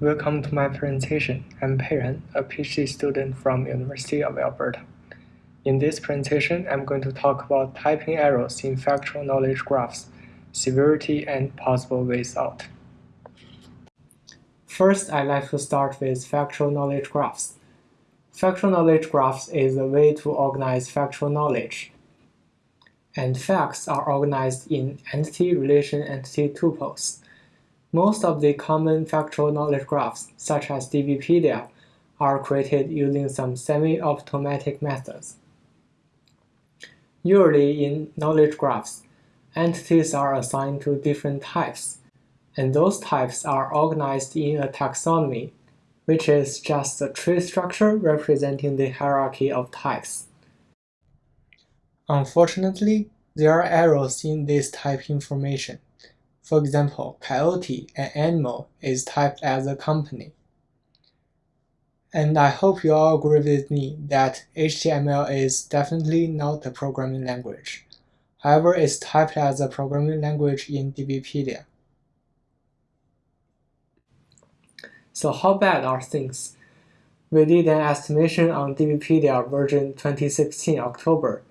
Welcome to my presentation. I'm Peiren, a PhD student from University of Alberta. In this presentation, I'm going to talk about typing errors in factual knowledge graphs, severity, and possible ways out. First, I'd like to start with factual knowledge graphs. Factual knowledge graphs is a way to organize factual knowledge. And facts are organized in entity-relation-entity tuples. Most of the common factual knowledge graphs, such as DBpedia, are created using some semi-automatic methods. Usually in knowledge graphs, entities are assigned to different types, and those types are organized in a taxonomy, which is just a tree structure representing the hierarchy of types. Unfortunately, there are errors in this type information. For example, coyote, an animal, is typed as a company. And I hope you all agree with me that HTML is definitely not a programming language. However, it's typed as a programming language in DBpedia. So how bad are things? We did an estimation on DBpedia version 2016 October,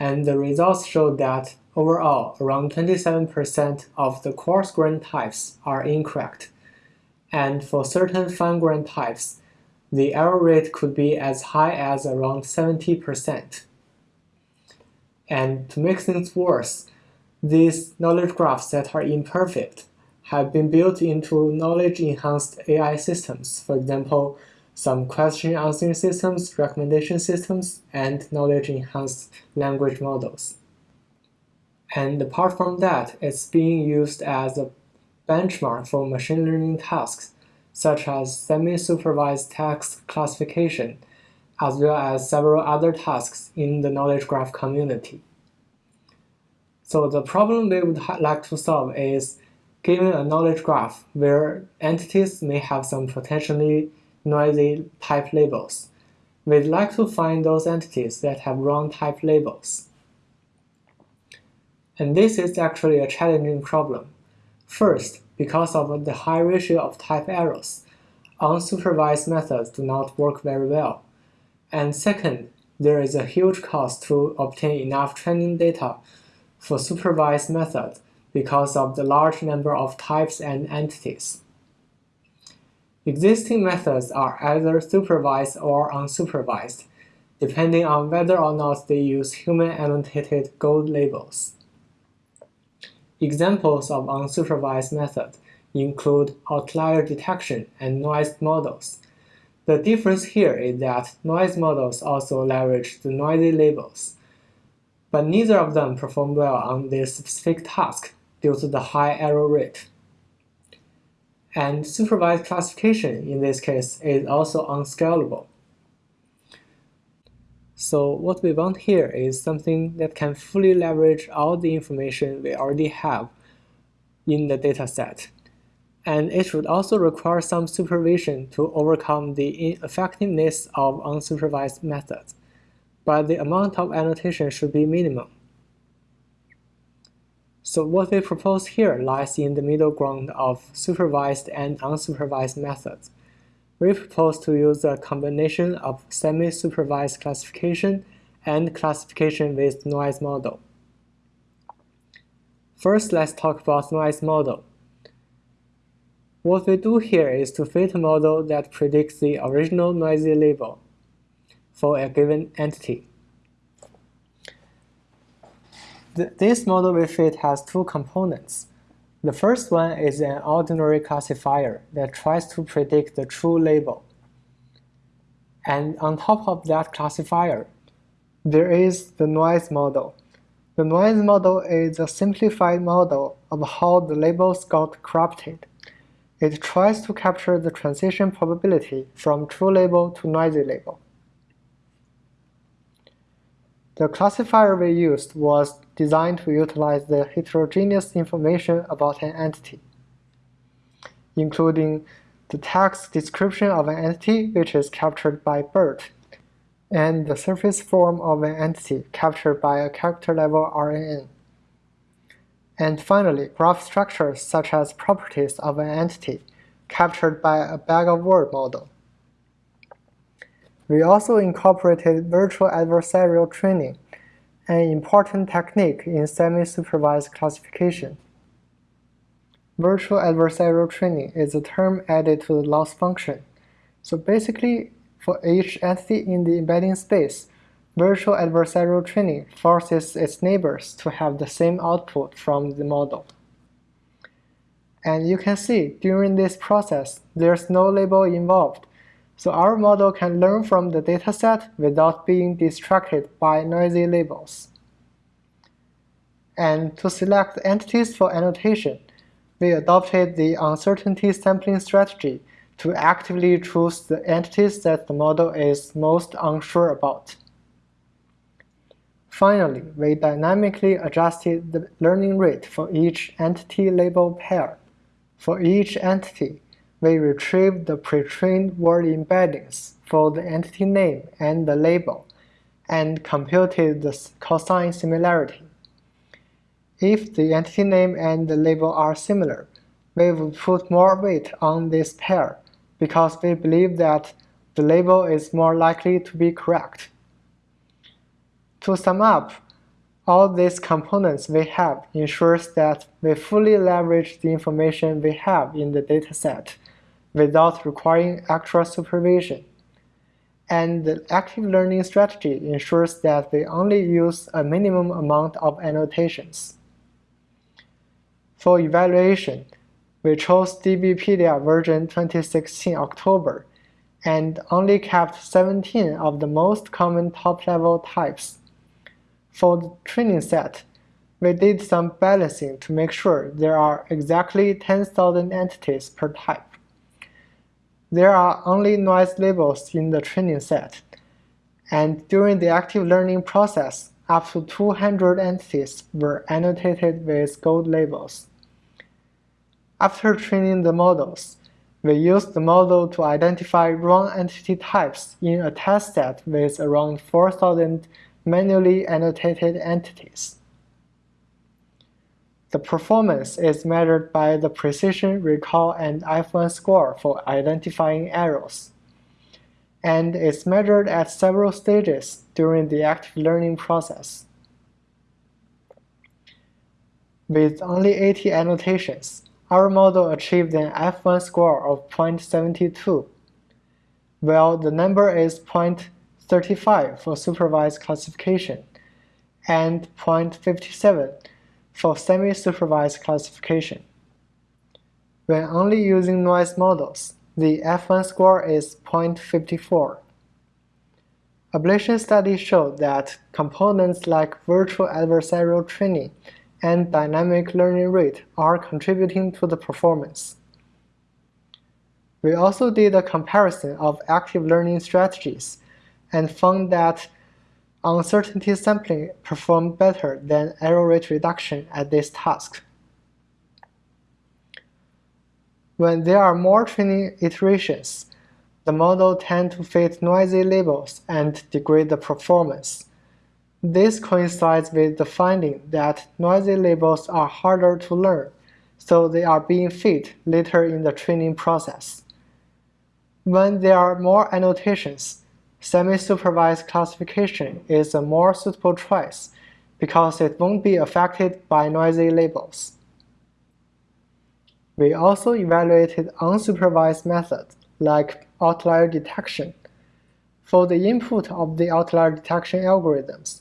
and the results showed that Overall, around 27% of the coarse-grained types are incorrect, and for certain fine-grained types, the error rate could be as high as around 70%. And to make things worse, these knowledge graphs that are imperfect have been built into knowledge-enhanced AI systems, for example, some question answering systems, recommendation systems, and knowledge-enhanced language models. And apart from that, it's being used as a benchmark for machine learning tasks, such as semi-supervised text classification, as well as several other tasks in the knowledge graph community. So the problem we would like to solve is given a knowledge graph where entities may have some potentially noisy type labels. We'd like to find those entities that have wrong type labels. And this is actually a challenging problem. First, because of the high ratio of type errors, unsupervised methods do not work very well. And second, there is a huge cost to obtain enough training data for supervised methods because of the large number of types and entities. Existing methods are either supervised or unsupervised, depending on whether or not they use human-annotated gold labels. Examples of unsupervised methods include outlier detection and noise models. The difference here is that noise models also leverage the noisy labels, but neither of them perform well on this specific task due to the high error rate. And supervised classification in this case is also unscalable. So what we want here is something that can fully leverage all the information we already have in the dataset. And it should also require some supervision to overcome the ineffectiveness of unsupervised methods, but the amount of annotation should be minimum. So what we propose here lies in the middle ground of supervised and unsupervised methods we propose to use a combination of semi-supervised classification and classification with noise model. First, let's talk about noise model. What we do here is to fit a model that predicts the original noisy label for a given entity. this model we fit has two components. The first one is an ordinary classifier that tries to predict the true label. And on top of that classifier, there is the noise model. The noise model is a simplified model of how the labels got corrupted. It tries to capture the transition probability from true label to noisy label. The classifier we used was designed to utilize the heterogeneous information about an entity, including the text description of an entity which is captured by BERT, and the surface form of an entity captured by a character-level RNN. And finally, graph structures such as properties of an entity, captured by a bag-of-word model. We also incorporated virtual adversarial training, an important technique in semi-supervised classification. Virtual adversarial training is a term added to the loss function. So basically, for each entity in the embedding space, virtual adversarial training forces its neighbors to have the same output from the model. And you can see during this process, there's no label involved. So our model can learn from the dataset without being distracted by noisy labels. And to select entities for annotation, we adopted the uncertainty sampling strategy to actively choose the entities that the model is most unsure about. Finally, we dynamically adjusted the learning rate for each entity label pair. For each entity, we retrieve the pre-trained word embeddings for the entity name and the label, and computed the cosine similarity. If the entity name and the label are similar, we would put more weight on this pair because we believe that the label is more likely to be correct. To sum up, all these components we have ensures that we fully leverage the information we have in the dataset without requiring extra supervision. And the active learning strategy ensures that we only use a minimum amount of annotations. For evaluation, we chose DBpedia version 2016 October and only kept 17 of the most common top-level types. For the training set, we did some balancing to make sure there are exactly 10,000 entities per type. There are only noise labels in the training set, and during the active learning process, up to 200 entities were annotated with gold labels. After training the models, we used the model to identify wrong entity types in a test set with around 4,000 manually annotated entities. The performance is measured by the precision, recall, and F1 score for identifying errors, and is measured at several stages during the active learning process. With only 80 annotations, our model achieved an F1 score of 0.72, while the number is 0.35 for supervised classification and 0.57 for semi-supervised classification. When only using noise models, the F1 score is 0.54. Ablation studies show that components like virtual adversarial training and dynamic learning rate are contributing to the performance. We also did a comparison of active learning strategies and found that uncertainty sampling performed better than error rate reduction at this task. When there are more training iterations, the model tend to fit noisy labels and degrade the performance. This coincides with the finding that noisy labels are harder to learn, so they are being fit later in the training process. When there are more annotations, semi-supervised classification is a more suitable choice because it won't be affected by noisy labels. We also evaluated unsupervised methods like outlier detection. For the input of the outlier detection algorithms,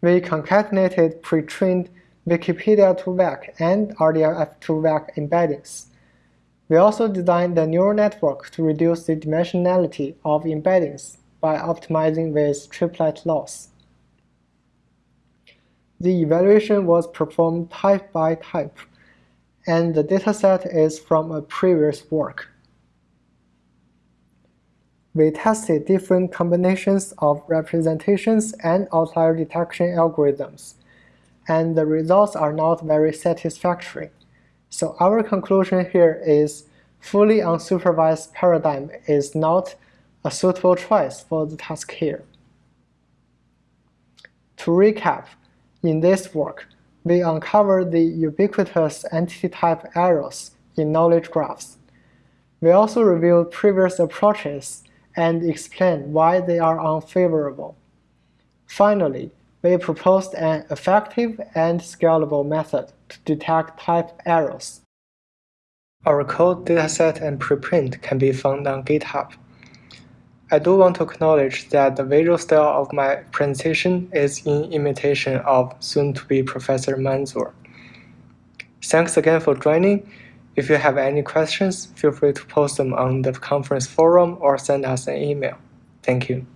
we concatenated pre-trained Wikipedia 2vec and RDF 2vec embeddings. We also designed the neural network to reduce the dimensionality of embeddings by optimizing with triplet loss. The evaluation was performed type by type, and the dataset is from a previous work we tested different combinations of representations and outlier detection algorithms, and the results are not very satisfactory. So our conclusion here is fully unsupervised paradigm is not a suitable choice for the task here. To recap, in this work, we uncovered the ubiquitous entity type errors in knowledge graphs We also reviewed previous approaches and explained why they are unfavorable. Finally, we proposed an effective and scalable method to detect type errors. Our code dataset and preprint can be found on GitHub. I do want to acknowledge that the visual style of my presentation is in imitation of soon-to-be Professor Manzoor. Thanks again for joining. If you have any questions, feel free to post them on the conference forum or send us an email. Thank you.